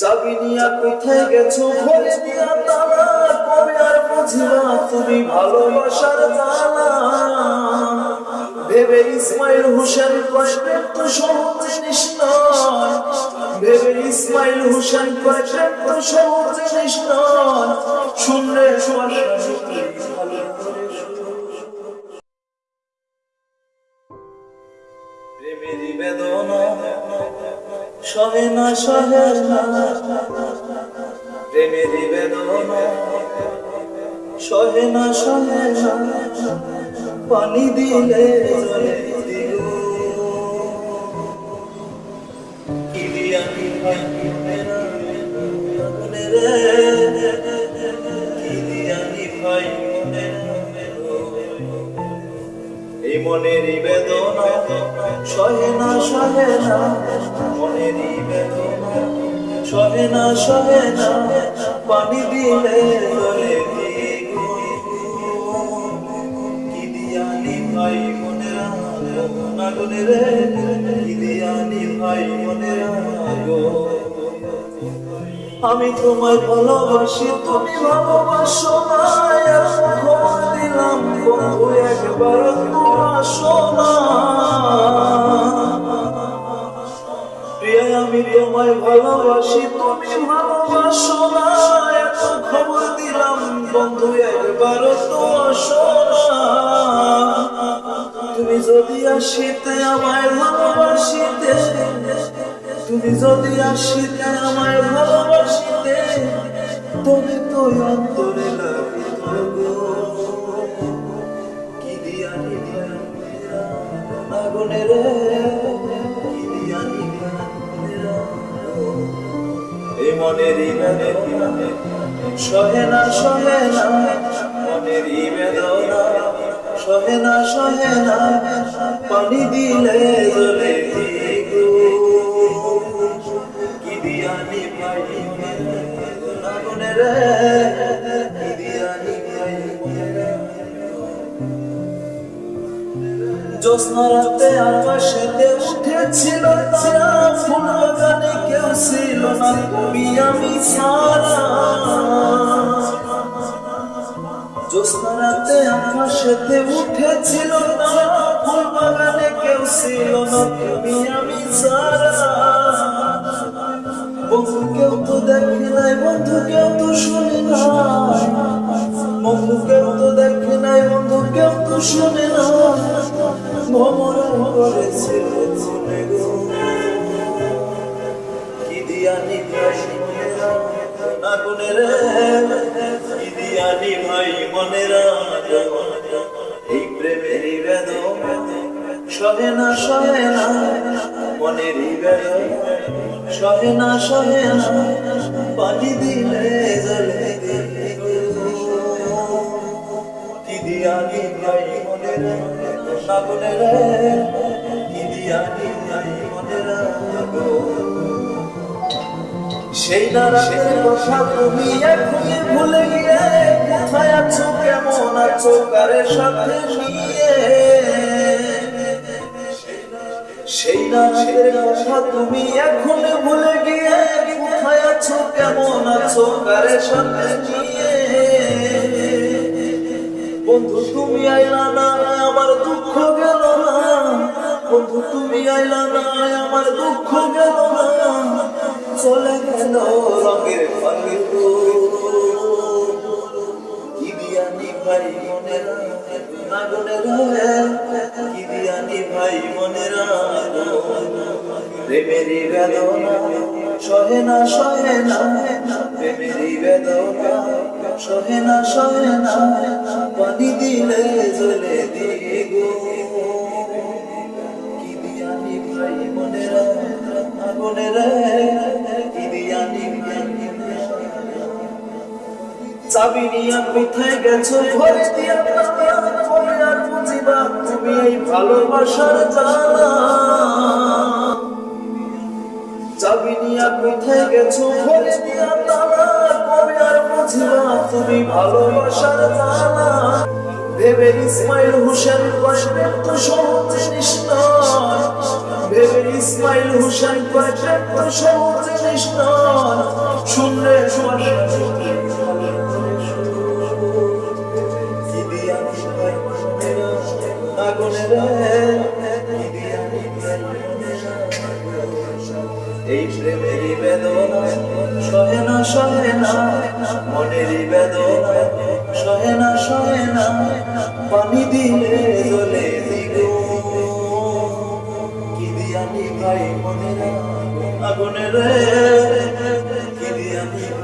চাবি কোথায় গেছো? ভরে দিয়া তালা, কবে আর বুঝিবা তুমি ভালোবাসার তালা ভেবে ইসমাইল হোসেন কষ্টের তো সহজ জিনিস নয় ভেবে ইসমাইল হোসেন কষ্টের তো সহজ জিনিস নয় শুনলে সহে না সহে না। প্রেমের বেদনা সহে না সহে না। পানি দিলে জলে দিল কি দিয়া। এই মনেরই বেদনা, সহে না সহে না বেদনা, সহে না সহে না, পানি দিলে জলে কি ভাই মনের আগুনে রে, কি ভাই মনের আমি তোমায় ভালোবাসি, তুমি ভালোবাসো না দিলাম, বন্ধু, একবার আমি তোমায় ভালোবাসি, তুমি ভালোবাসো না। এত খবর দিলাম, বন্ধু একবার তো তুমি যদি আসিতে আমায় ভালোবাসিতে, তুমি যদি আসিতে আমায় ভালোবাসিতে তবে তো অন্তরে আগুনে রে এই মনেরই বেদনা সহে না সহে না। মনেরই বেদনা সহে না সহে না। পানি দিলে জলে কি দিয়া নিভাই আগুনে রে জ্যোৎস্না রাতে আকাশেতে উঠেছিল তারা। ফুল বাগানে কেউ ছিল না, তুমি আমি সারা জ্যোৎস্না রাতে আকাশেতে উঠেছিল তারা। ফুল বাগানে কেউ ছিল না, তুমি আমি সারা বন্ধু কেউ তো দেখে নাই, বন্ধু কেউ প্রেমেরই বেদনা সহে না সহে না, মনেরই বেদনা সহে না সহে না, পানি দিলে জলে কি দিয়া মনের আগুনের কি দিয়া নিভাই মনের সেই রাতের কথা তুমি এখনই ভুলে গিয়ে কোথায় আছো কেমন আছো কারের সাথে নিয়ে? সেই রাতের কথা তুমি এখন ভুলে গিয়ে, কোথায় আছো, কেমন আছো কারের সাথে নিয়ে? বন্ধু, তুমি আইলা না, আমার দুঃখ গেল না। বন্ধু, তুমি আইলা না, আমার দুঃখ গেল না। চলে গেল রঙের নিভাই মনের নিভাই মনের প্রেমেরই বেদনা, সহে না সহে না। প্রেমেরই বেদনা, সহে না সহে না। পানি দিলে জ্বলে দিগো। কি দিয়া নিভাই মনের আগুনের চাবি নিয়া কোথায় গেছো ঘরে দিয়া কবে আর বুঝিবা তুমি এই ভালোবাসার জানা। চাবি নিয়া কোথায় গেছো ঘরে দিয়া তালা কবে আর বুঝিবা তুমি ভালোবাসার জানা। ভেবে ইসমাইল হোসেন কষ্টের তো সহজ জিনিস ভেবে ইসমাইল হোসেন কয়েকটা সহজ জিনিস নয় শুনলে শুনলে এই প্রেমেরই বেদনা, সহে না সহে না। মনেরই বেদনা, সহে না সহে না। পানি দিলে জলে দিগো। কি দিয়া ভাই মনেরা আগুনের কি দিয়া ভাই মনেরা